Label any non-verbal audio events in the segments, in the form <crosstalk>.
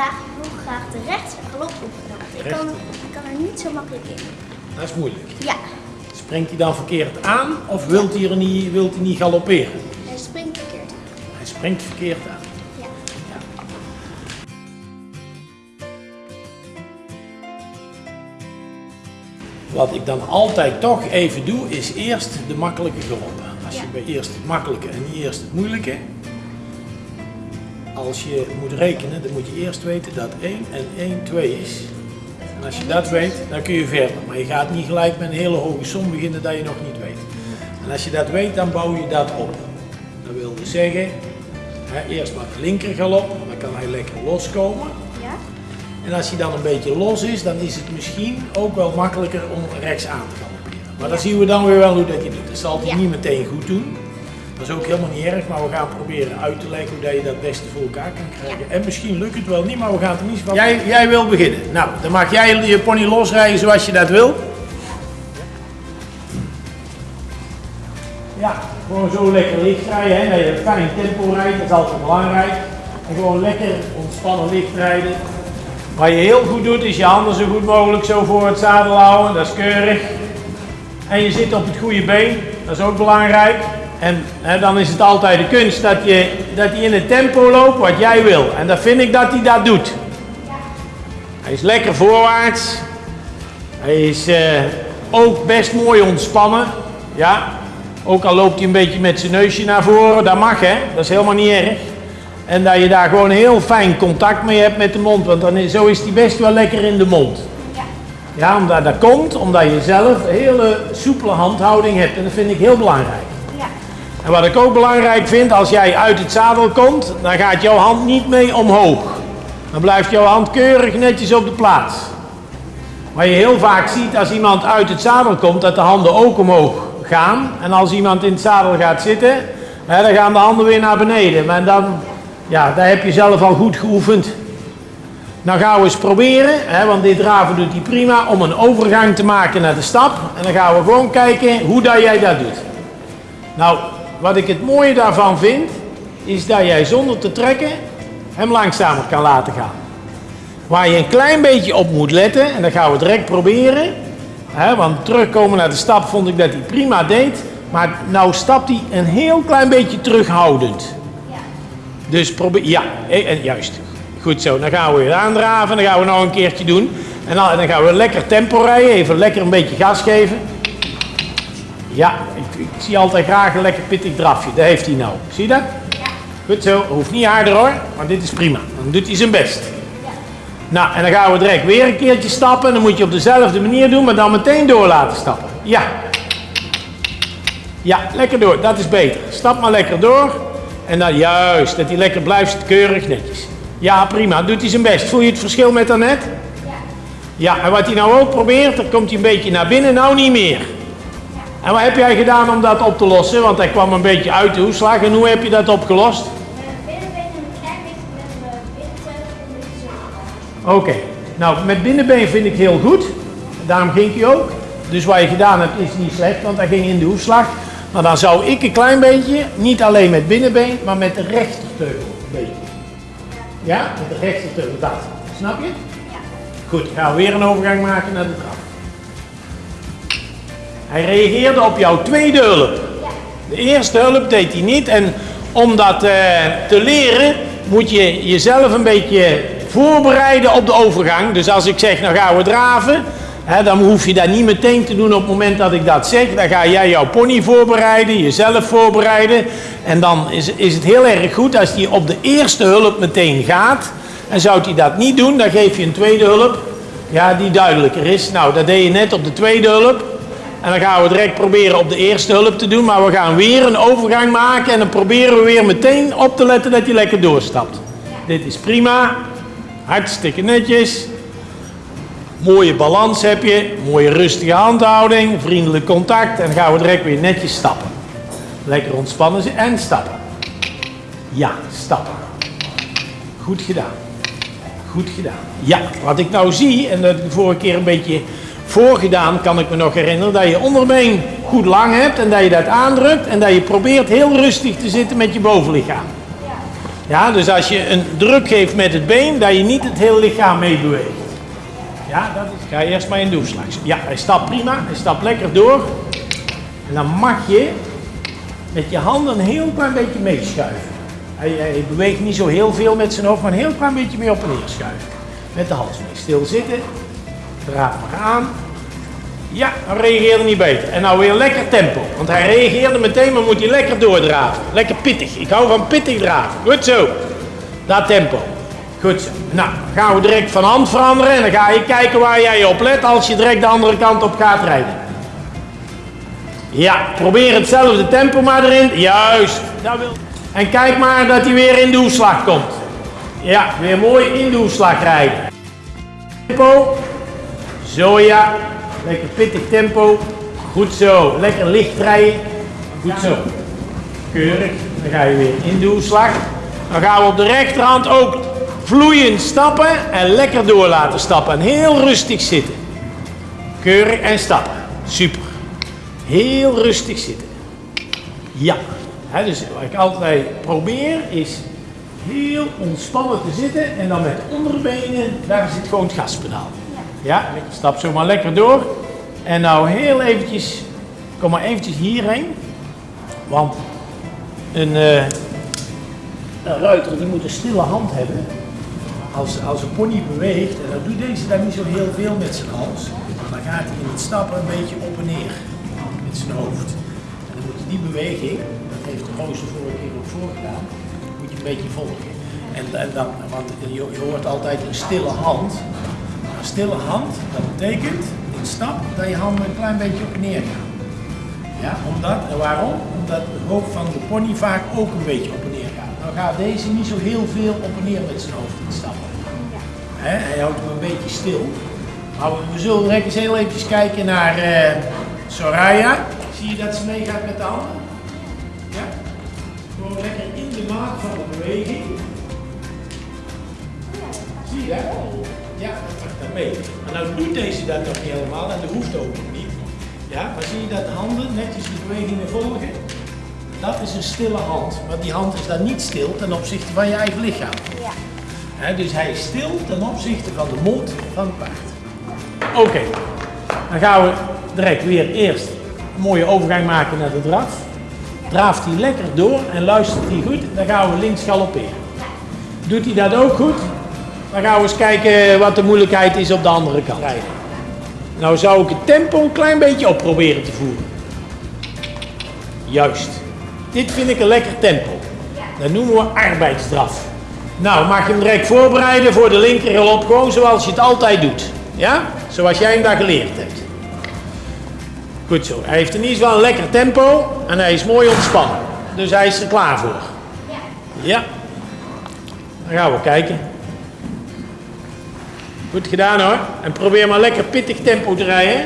vandaag heel graag de rechts galop oefenen. Want ik kan, ik kan er niet zo makkelijk in. Dat is moeilijk. Ja, Springt hij dan verkeerd aan of wilt hij, er niet, wilt hij niet galopperen? hij springt verkeerd. Hij springt verkeerd aan. Ja. Wat ik dan altijd toch even doe, is eerst de makkelijke galoppen. Als je bij eerst het makkelijke en niet eerst het moeilijke. Als je moet rekenen, dan moet je eerst weten dat 1 en 1 2 is. En als je dat weet, dan kun je verder. Maar je gaat niet gelijk met een hele hoge som beginnen dat je nog niet weet. En als je dat weet, dan bouw je dat op. Dat wil dus zeggen, hè, eerst maar de linker galop, dan kan hij lekker loskomen. Ja? En als hij dan een beetje los is, dan is het misschien ook wel makkelijker om rechts aan te galopperen. Maar dan zien we dan weer wel hoe dat je doet. Dat zal hij Ja. niet meteen goed doen. Dat is ook helemaal niet erg, maar we gaan proberen uit te leggen hoe dat je dat beste voor elkaar kan krijgen. En misschien lukt het wel niet, maar we gaan het er niet van. Jij, jij wil beginnen. Nou, dan mag jij je pony losrijden zoals je dat wil. Ja, gewoon zo lekker licht rijden, hè, dat je een fijn tempo rijdt, dat is altijd belangrijk. En gewoon lekker ontspannen licht rijden. Wat je heel goed doet, is je handen zo goed mogelijk zo voor het zadel houden, dat is keurig. En je zit op het goede been, dat is ook belangrijk. En dan is het altijd de kunst dat je, dat je in het tempo loopt wat jij wil. En dan vind ik dat hij dat doet. Hij is lekker voorwaarts. Hij is eh, ook best mooi ontspannen. Ja. Ook al loopt hij een beetje met zijn neusje naar voren, dat mag hè, dat is helemaal niet erg. En dat je daar gewoon heel fijn contact mee hebt met de mond, want dan is, zo is hij best wel lekker in de mond. Ja. Ja, omdat dat komt, omdat je zelf een hele soepele handhouding hebt en dat vind ik heel belangrijk. En wat ik ook belangrijk vind, als jij uit het zadel komt, dan gaat jouw hand niet mee omhoog. Dan blijft jouw hand keurig netjes op de plaats. Wat je heel vaak ziet als iemand uit het zadel komt, dat de handen ook omhoog gaan. En als iemand in het zadel gaat zitten, hè, dan gaan de handen weer naar beneden. Maar dan, ja, daar heb je zelf al goed geoefend. Nou gaan we eens proberen, hè, want dit draven doet hij prima, om een overgang te maken naar de stap. En dan gaan we gewoon kijken hoe dat jij dat doet. Nou, wat ik het mooie daarvan vind, is dat jij zonder te trekken hem langzamer kan laten gaan. Waar je een klein beetje op moet letten, en dat gaan we direct proberen. Hè, want terugkomen naar de stap vond ik dat hij prima deed. Maar nou stapt hij een heel klein beetje terughoudend. Ja. Dus probeer, ja, eh, en juist. Goed zo, dan gaan we weer aandraven, dan gaan we nog een keertje doen. En dan, en dan gaan we lekker tempo rijden, even lekker een beetje gas geven. Ja, ik, ik zie altijd graag een lekker pittig drafje, dat heeft hij nou. Zie je dat? Ja. Goed zo, hoeft niet harder hoor, maar dit is prima. Dan doet hij zijn best. Nou, en dan gaan we direct weer een keertje stappen. En dan moet je op dezelfde manier doen, maar dan meteen door laten stappen. Ja. Ja, lekker door, dat is beter. Stap maar lekker door. En dan juist, dat hij lekker blijft keurig netjes. Ja, prima, doet hij zijn best. Voel je het verschil met daarnet? Ja. Ja, en wat hij nou ook probeert, dan komt hij een beetje naar binnen, nou niet meer. En wat heb jij gedaan om dat op te lossen? Want hij kwam een beetje uit de hoeslag. En hoe heb je dat opgelost? Oké, nou met binnenbeen vind ik heel goed. Daarom ging hij ook. Dus wat je gedaan hebt is niet slecht, want hij ging in de hoefslag. Maar dan zou ik een klein beetje, niet alleen met binnenbeen, maar met de rechterteugel een beetje. Ja, met de rechterteugel, dat. Snap je? Ja. Goed, gaan we weer een overgang maken naar de trap. Hij reageerde op jouw tweede hulp. De eerste hulp deed hij niet. En om dat eh, te leren, moet je jezelf een beetje voorbereiden op de overgang. Dus als ik zeg, nou gaan we draven, hè, dan hoef je dat niet meteen te doen op het moment dat ik dat zeg. Dan ga jij jouw pony voorbereiden, jezelf voorbereiden. En dan is, is het heel erg goed als hij op de eerste hulp meteen gaat. En zou hij dat niet doen, dan geef je een tweede hulp. Ja, die duidelijker is. Nou, dat deed je net op de tweede hulp. En dan gaan we direct proberen op de eerste hulp te doen. Maar we gaan weer een overgang maken. En dan proberen we weer meteen op te letten dat je lekker doorstapt. Dit is prima. Hartstikke netjes. Mooie balans heb je. Mooie rustige handhouding. Vriendelijk contact. En dan gaan we direct weer netjes stappen. Lekker ontspannen en stappen. Ja, stappen. Goed gedaan. Goed gedaan. Ja, wat ik nou zie, en dat ik de vorige keer een beetje voorgedaan, kan ik me nog herinneren, dat je onderbeen goed lang hebt en dat je dat aandrukt en dat je probeert heel rustig te zitten met je bovenlichaam. Ja, dus als je een druk geeft met het been, dat je niet het hele lichaam meebeweegt. Ja, dat is. Ga eerst maar in doorslag. Ja, hij stapt prima. Hij stapt lekker door. En dan mag je met je handen een heel klein beetje meeschuiven. Hij, hij beweegt niet zo heel veel met zijn hoofd, maar een heel klein beetje mee op en neer schuiven. Met de hals mee. Stil zitten. Draaf maar aan. Ja, dan reageerde niet beter. En nou weer lekker tempo. Want hij reageerde meteen, maar moet hij lekker doordraven. Lekker pittig. Ik hou van pittig draven. Goed zo. Dat tempo. Goed zo. Nou, gaan we direct van hand veranderen. En dan ga je kijken waar jij op let als je direct de andere kant op gaat rijden. Ja, probeer hetzelfde tempo maar erin. Juist. En kijk maar dat hij weer in de komt. Ja, weer mooi in de rijden. Tempo. Zo ja. Lekker pittig tempo. Goed zo. Lekker licht rijden. Goed zo. Keurig. Dan ga je weer in de hoeslag. Dan gaan we op de rechterhand ook vloeiend stappen en lekker door laten stappen. En heel rustig zitten. Keurig en stappen. Super. Heel rustig zitten. Ja. Dus wat ik altijd probeer is heel ontspannen te zitten en dan met de onderbenen, daar zit gewoon het gaspedaal. Ja, stap zo maar lekker door. En nou heel eventjes, kom maar eventjes hierheen. Want een, eh, een ruiter die moet een stille hand hebben. Als, als een pony beweegt, en dat doet deze daar niet zo heel veel met zijn hals. Dan gaat hij in het stappen een beetje op en neer met zijn hoofd. En dan moet die beweging, dat heeft de Roos de vorige keer ook voorgedaan, moet je een beetje volgen. En, en dan, want je, je hoort altijd een stille hand. Stille hand, dat betekent in stap dat je handen een klein beetje op en neer gaan. Ja, omdat, en waarom? Omdat het hoofd van de pony vaak ook een beetje op en neer gaat. Dan gaat deze niet zo heel veel op en neer met zijn hoofd in stappen. Hij houdt hem een beetje stil. Maar we zullen direct eens heel even kijken naar eh, Soraya. Zie je dat ze meegaat met de handen? Ja? Gewoon lekker in de maat van de beweging. Zie je dat? Ja, dat mee. Maar nou doet deze dat toch niet helemaal en dat hoeft ook niet. Ja, maar zie je dat de handen netjes de bewegingen volgen? Dat is een stille hand. Maar die hand is dan niet stil ten opzichte van je eigen lichaam. Ja. Hè, dus hij is stil ten opzichte van de mond van het paard. Oké, dan gaan we direct weer eerst een mooie overgang maken naar de draf. Draaft hij lekker door en luistert hij goed, dan gaan we links galopperen. Doet hij dat ook goed, dan gaan we eens kijken wat de moeilijkheid is op de andere kant. Nou zou ik het tempo een klein beetje op proberen te voeren. Juist. Dit vind ik een lekker tempo. Dat noemen we arbeidsdraf. Nou, mag je hem direct voorbereiden voor de linkergalop, gewoon zoals je het altijd doet. Ja? Zoals jij hem daar geleerd hebt. Goed zo. Hij heeft in ieder geval een lekker tempo en hij is mooi ontspannen. Dus hij is er klaar voor. Ja. Ja. Dan gaan we kijken. Goed gedaan hoor. En probeer maar lekker pittig tempo te rijden.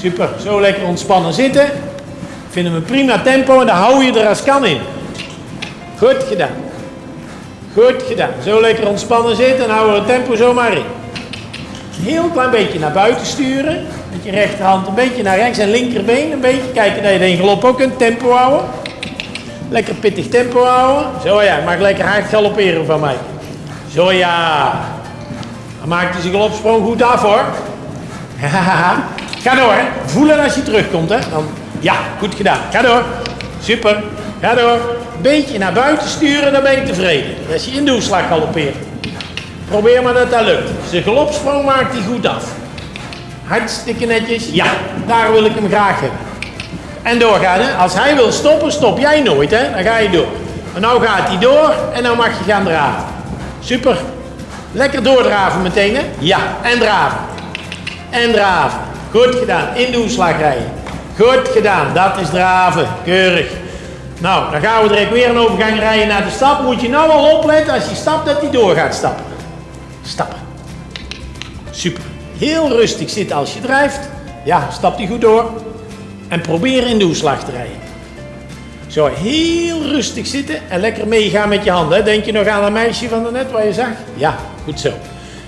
Super. Zo lekker ontspannen zitten. Vinden we prima tempo en dan hou je er als kan in. Goed gedaan. Goed gedaan. Zo lekker ontspannen zitten en houden we het tempo zomaar in. Heel klein beetje naar buiten sturen. Met je rechterhand een beetje naar rechts en linkerbeen een beetje. Kijken dat je de galop ook kunt tempo houden. Lekker pittig tempo houden. Zo ja, mag lekker hard galopperen van mij. Zo ja. Dan maakt hij zijn galopsprong goed af hoor. Ga door hè. Voelen als je terugkomt hè. Dan, ja, goed gedaan. Ga door. Super. Ga door. Beetje naar buiten sturen, dan ben je tevreden. Als je in de hoeslag galoppeert. Probeer maar dat dat lukt. Zijn galopsprong maakt hij goed af. Hartstikke netjes. Ja, daar wil ik hem graag hebben. En doorgaan hè. Als hij wil stoppen, stop jij nooit hè. Dan ga je door. Maar nou gaat hij door en nou mag je gaan draven. Super. Lekker doordraven meteen hè. Ja, en draven. En draven. Goed gedaan. In de hoeslag rijden. Goed gedaan. Dat is draven. Keurig. Nou, dan gaan we direct weer een overgang rijden naar de stap. Moet je nou al opletten als je stapt dat hij door gaat stappen. Stappen. Super. Heel rustig zitten als je drijft. Ja, stap die goed door. En probeer in de hoeslag te rijden. Zo, heel rustig zitten en lekker meegaan met je handen. Denk je nog aan dat meisje van daarnet waar je zag? Ja, goed zo.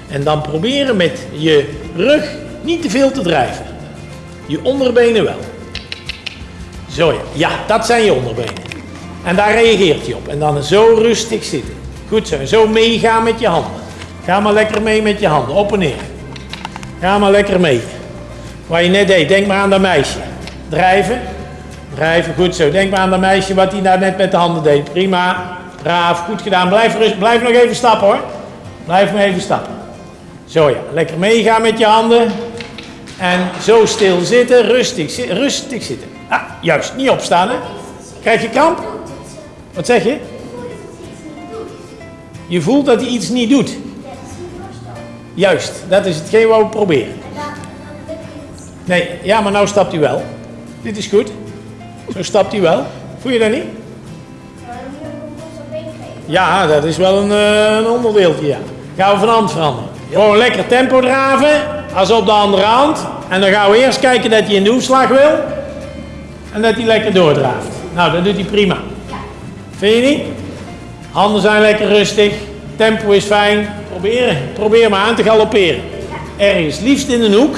En dan proberen met je rug niet te veel te drijven. Je onderbenen wel. Zo ja, ja, dat zijn je onderbenen. En daar reageert hij op. En dan zo rustig zitten. Goed zo. En zo meegaan met je handen. Ga maar lekker mee met je handen. Op en neer. Ga maar lekker mee. Wat je net deed. Denk maar aan dat meisje. Drijven. Drijven. Goed zo. Denk maar aan dat meisje wat hij daar net met de handen deed. Prima. Braaf. Goed gedaan. Blijf, rust, blijf nog even stappen hoor. Blijf maar even stappen. Zo ja. Lekker meegaan met je handen. En zo stil zitten. Rustig, rustig zitten. Ah, juist. Niet opstaan hè. Krijg je kramp? Wat zeg je? Je voelt dat hij iets niet doet. Juist, dat is hetgeen wat we proberen. Nee, ja, maar nou stapt hij wel. Dit is goed. Zo stapt hij wel. Voel je dat niet? Ja, dat is wel een, eh, een onderdeeltje, ja. Gaan we van hand veranderen. Gewoon lekker tempo draven, als op de andere hand. En dan gaan we eerst kijken dat hij in de hoefslag wil. En dat hij lekker doordraaft. Nou, dat doet hij prima. Vind je niet? Handen zijn lekker rustig. Tempo is fijn. Proberen. Probeer maar aan te galopperen. Ergens, liefst in een hoek.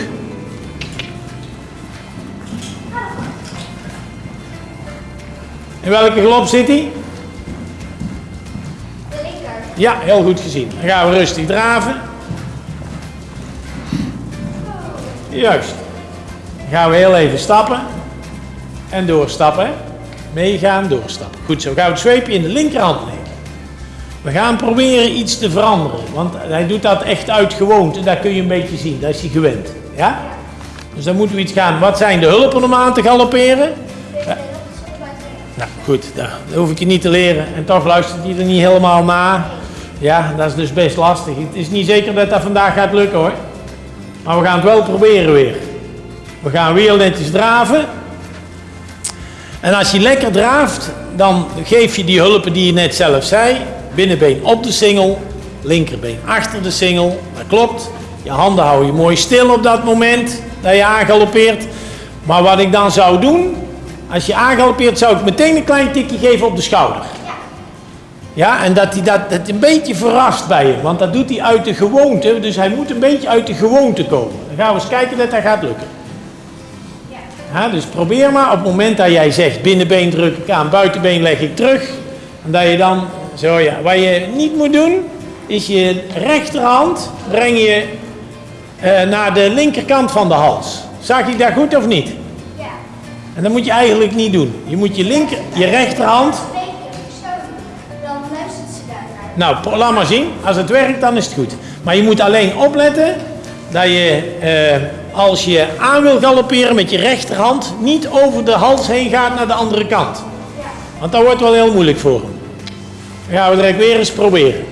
In welke galop zit hij? Ja, heel goed gezien. Dan gaan we rustig draven. Juist. Dan gaan we heel even stappen. En doorstappen. Meegaan, doorstappen. Goed zo. Gaan we het zweepje in de linkerhand nemen. We gaan proberen iets te veranderen. Want hij doet dat echt uit gewoonte. Dat kun je een beetje zien. Dat is hij gewend. Ja? Dus dan moeten we iets gaan. Wat zijn de hulpen om aan te galopperen? Nou goed, dat hoef ik je niet te leren. En toch luistert hij er niet helemaal na. Ja, dat is dus best lastig. Het is niet zeker dat dat vandaag gaat lukken hoor. Maar we gaan het wel proberen weer. We gaan weer netjes draven. En als je lekker draaft, dan geef je die hulpen die je net zelf zei. Binnenbeen op de singel, linkerbeen achter de singel. Dat klopt. Je handen hou je mooi stil op dat moment dat je aangaloppeert. Maar wat ik dan zou doen, als je aangaloppeert, zou ik meteen een klein tikje geven op de schouder. Ja, en dat hij dat, dat een beetje verrast bij je, want dat doet hij uit de gewoonte. Dus hij moet een beetje uit de gewoonte komen. Dan gaan we eens kijken dat dat gaat lukken. Ja, dus probeer maar op het moment dat jij zegt binnenbeen druk ik aan, buitenbeen leg ik terug. En dat je dan, zo ja, wat je niet moet doen, is je rechterhand breng je eh, naar de linkerkant van de hals. Zag ik dat goed of niet? Ja. En dat moet je eigenlijk niet doen. Je moet je linker, je rechterhand Nou, laat maar zien. Als het werkt, dan is het goed. Maar je moet alleen opletten dat je, eh, als je aan wil galopperen met je rechterhand, niet over de hals heen gaat naar de andere kant. Want dat wordt wel heel moeilijk voor hem. Dan gaan we direct weer eens proberen.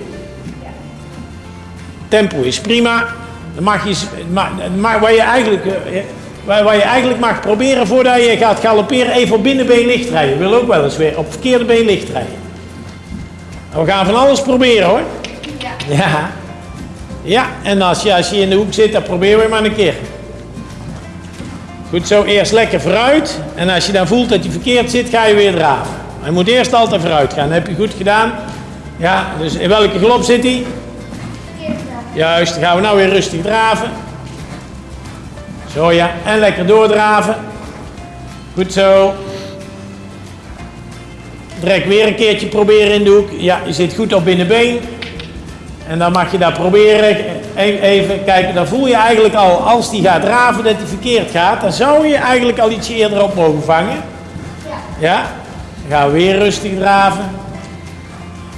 Tempo is prima. Dan mag je, s- ma- ma- wat, je eigenlijk, eh, wat je eigenlijk mag proberen voordat je gaat galopperen, even op binnenbeen licht rijden. Ik wil ook wel eens weer op verkeerde been licht rijden. We gaan van alles proberen hoor. Ja. Ja. Ja, en als je, als je in de hoek zit, dan proberen we maar een keer. Goed zo, eerst lekker vooruit. En als je dan voelt dat je verkeerd zit, ga je weer draven. Maar je moet eerst altijd vooruit gaan. Dat heb je goed gedaan. Ja, dus in welke galop zit hij? Verkeerd. Juist, dan gaan we nou weer rustig draven. Zo ja, en lekker doordraven. Goed zo. Direct weer een keertje proberen in de hoek. Ja, je zit goed op binnenbeen. En dan mag je dat proberen. E- Even kijken, dan voel je eigenlijk al, als die gaat draven, dat hij verkeerd gaat. Dan zou je eigenlijk al ietsje eerder op mogen vangen. Ja. Ja, dan gaan we weer rustig draven.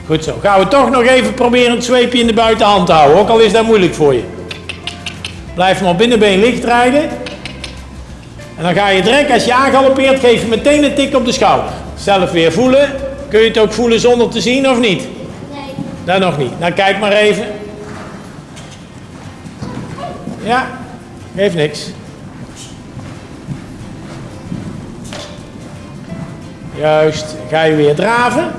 Goed zo. Gaan we toch nog even proberen het zweepje in de buitenhand te houden, ook al is dat moeilijk voor je. Blijf maar binnenbeen licht rijden. En dan ga je direct, als je aangaloppeert, geef je meteen een tik op de schouder. Zelf weer voelen. Kun je het ook voelen zonder te zien of niet? Nee. Dat nog niet. Nou, kijk maar even. Ja, geeft niks. Juist, ga je weer draven.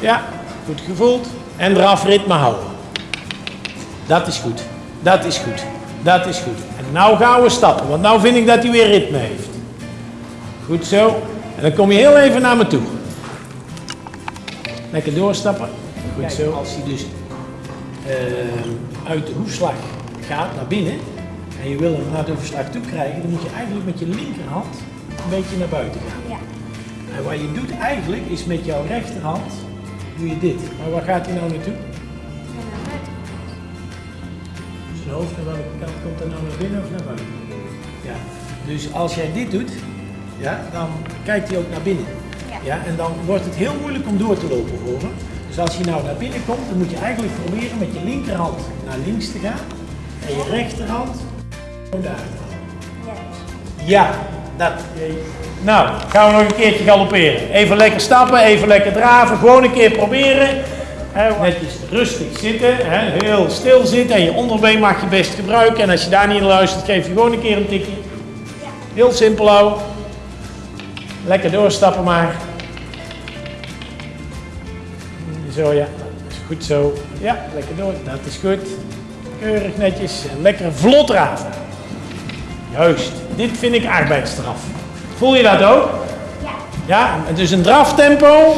Ja, goed gevoeld. En eraf ritme houden. Dat is goed. Dat is goed. Dat is goed. En nou gaan we stappen, want nou vind ik dat hij weer ritme heeft. Goed zo. En dan kom je heel even naar me toe. Lekker doorstappen. Goed zo. Als hij dus eh, uit de hoefslag gaat naar binnen en je wil hem naar de hoefslag toe krijgen, dan moet je eigenlijk met je linkerhand een beetje naar buiten gaan. Ja. En wat je doet eigenlijk is met jouw rechterhand doe je dit. Maar waar gaat hij nou naartoe? Zijn hoofd naar welke kant komt er nou naar binnen of naar buiten? Ja. Dus als jij dit doet, ja, dan kijkt hij ook naar binnen. Ja. Ja, en dan wordt het heel moeilijk om door te lopen voor hem. Dus als je nou naar binnen komt, dan moet je eigenlijk proberen met je linkerhand naar links te gaan. En je rechterhand gewoon daar. Ja, dat. Nou, gaan we nog een keertje galopperen. Even lekker stappen, even lekker draven. Gewoon een keer proberen. Netjes rustig zitten, heel stil zitten. En je onderbeen mag je best gebruiken. En als je daar niet naar luistert, geef je gewoon een keer een tikje. Heel simpel houden. Lekker doorstappen maar. Zo ja, dat is goed zo. Ja, lekker door. Dat is goed. Keurig netjes. En lekker vlot draven. Juist, dit vind ik arbeidsstraf. Voel je dat ook? Ja. Ja, het is een draftempo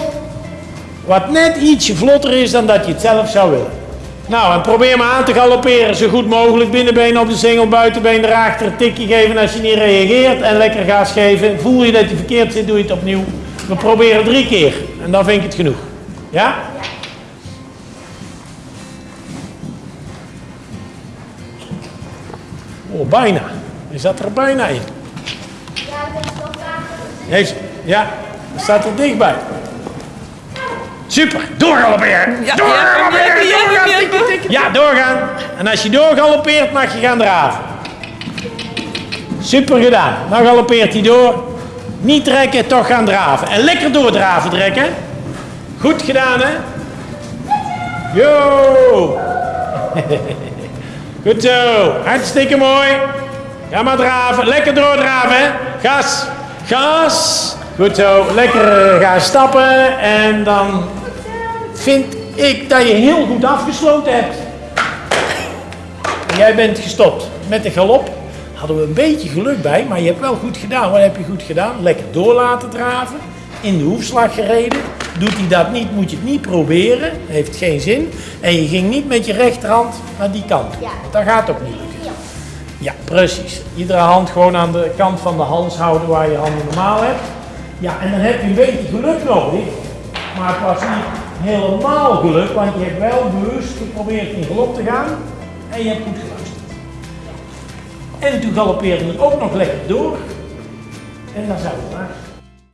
wat net ietsje vlotter is dan dat je het zelf zou willen. Nou, en probeer maar aan te galopperen zo goed mogelijk. Binnenbeen op de singel, buitenbeen erachter. Een tikje geven als je niet reageert en lekker gas geven. Voel je dat je verkeerd zit, doe je het opnieuw. We proberen drie keer en dan vind ik het genoeg. Ja? Oh, bijna. Je zat er bijna in. Ja, dat is wel ja, dat staat er dichtbij. Super, doorgalopperen. Ja, doorgalopperen, ja, ja, doorgaan. En als je doorgaloppeert, mag je gaan draven. Super gedaan. Nou galoppeert hij door. Niet trekken, toch gaan draven. En lekker doordraven trekken. Goed gedaan, hè? Yo! <laughs> Goed zo. Hartstikke mooi. Ga maar draven. Lekker doordraven, hè? Gas. Gas. Goed zo. Lekker gaan stappen. En dan vind ik dat je heel goed afgesloten hebt. En jij bent gestopt met de galop. Hadden we een beetje geluk bij, maar je hebt wel goed gedaan. Wat heb je goed gedaan? Lekker door laten draven. In de hoefslag gereden. Doet hij dat niet, moet je het niet proberen. Heeft geen zin. En je ging niet met je rechterhand naar die kant. Ja. Want dat gaat ook niet lukken. Ja, precies. Iedere hand gewoon aan de kant van de hals houden waar je handen normaal hebt. Ja, en dan heb je een beetje geluk nodig. Maar het was niet helemaal geluk, want je hebt wel bewust geprobeerd in galop te gaan. En je hebt goed geluisterd. En toen galoppeerde het ook nog lekker door. En dan zou het maar.